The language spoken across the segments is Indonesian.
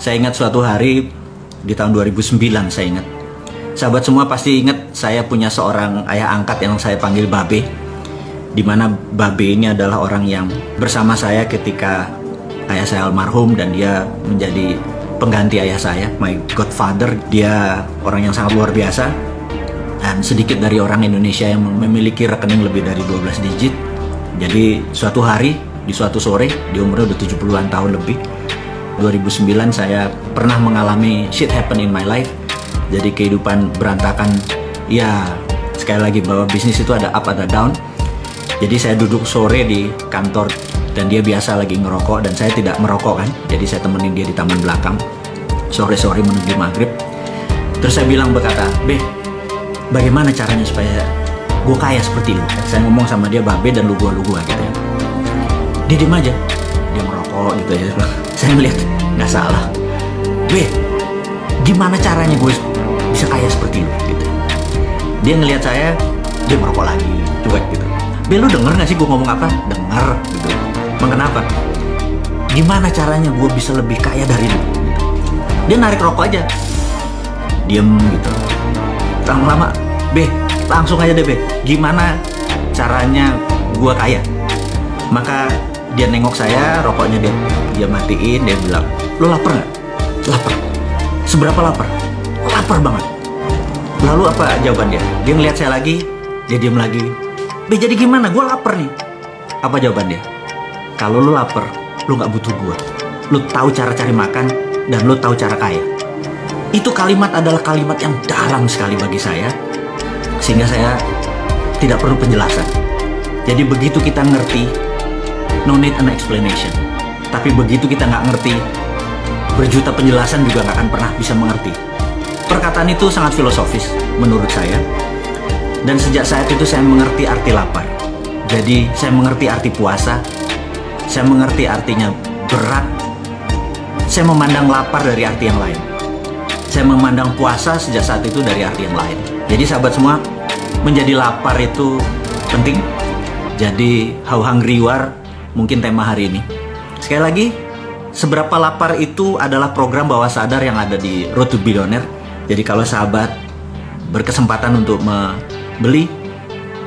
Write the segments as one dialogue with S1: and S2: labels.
S1: Saya ingat suatu hari di tahun 2009 saya ingat. Sahabat semua pasti ingat saya punya seorang ayah angkat yang saya panggil Babe. Di mana Babe ini adalah orang yang bersama saya ketika ayah saya almarhum dan dia menjadi pengganti ayah saya, my godfather. Dia orang yang sangat luar biasa dan sedikit dari orang Indonesia yang memiliki rekening lebih dari 12 digit. Jadi suatu hari di suatu sore di umurnya udah 70-an tahun lebih 2009 saya pernah mengalami shit happen in my life. Jadi kehidupan berantakan. Ya sekali lagi bahwa bisnis itu ada up ada down. Jadi saya duduk sore di kantor dan dia biasa lagi ngerokok dan saya tidak merokok kan. Jadi saya temenin dia di taman belakang sore-sore menuju maghrib. Terus saya bilang berkata Beh bagaimana caranya supaya gue kaya seperti lu? Saya ngomong sama dia babe dan lu gua lu gua gitu ya. Dia diem aja merokok gitu ya saya melihat nggak salah Weh gimana caranya gue bisa kaya seperti itu gitu dia ngelihat saya dia merokok lagi cuek gitu Be lu denger gak sih gue ngomong apa? Denger gitu Emang? Gimana caranya gue bisa lebih kaya dari lu? Gitu. Dia narik rokok aja Diem gitu Lama-lama Be, langsung aja deh Be Gimana caranya gue kaya? Maka dia nengok saya, rokoknya dia dia matiin, dia bilang, lo lapar nggak? Lapar. Seberapa lapar? Lapar banget. Lalu apa jawaban dia? Dia ngeliat saya lagi, dia diem lagi. Be jadi gimana? Gue lapar nih. Apa jawaban dia? Kalau lo lapar, lo nggak butuh gue. Lo tahu cara cari makan dan lo tahu cara kaya. Itu kalimat adalah kalimat yang dalam sekali bagi saya, sehingga saya tidak perlu penjelasan. Jadi begitu kita ngerti no need an explanation. Tapi begitu kita nggak ngerti, berjuta penjelasan juga nggak akan pernah bisa mengerti. Perkataan itu sangat filosofis menurut saya. Dan sejak saat itu saya mengerti arti lapar. Jadi saya mengerti arti puasa. Saya mengerti artinya berat. Saya memandang lapar dari arti yang lain. Saya memandang puasa sejak saat itu dari arti yang lain. Jadi sahabat semua, menjadi lapar itu penting. Jadi how hungry you are mungkin tema hari ini. Sekali lagi, seberapa lapar itu adalah program bawah sadar yang ada di Road to Billionaire. Jadi kalau sahabat berkesempatan untuk membeli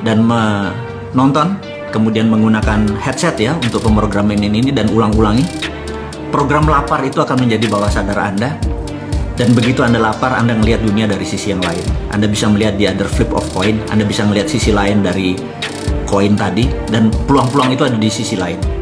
S1: dan menonton, kemudian menggunakan headset ya untuk pemrograman ini dan ulang-ulangi, program lapar itu akan menjadi bawah sadar Anda. Dan begitu Anda lapar, Anda melihat dunia dari sisi yang lain. Anda bisa melihat di other flip of coin, Anda bisa melihat sisi lain dari koin tadi dan peluang-peluang itu ada di sisi lain.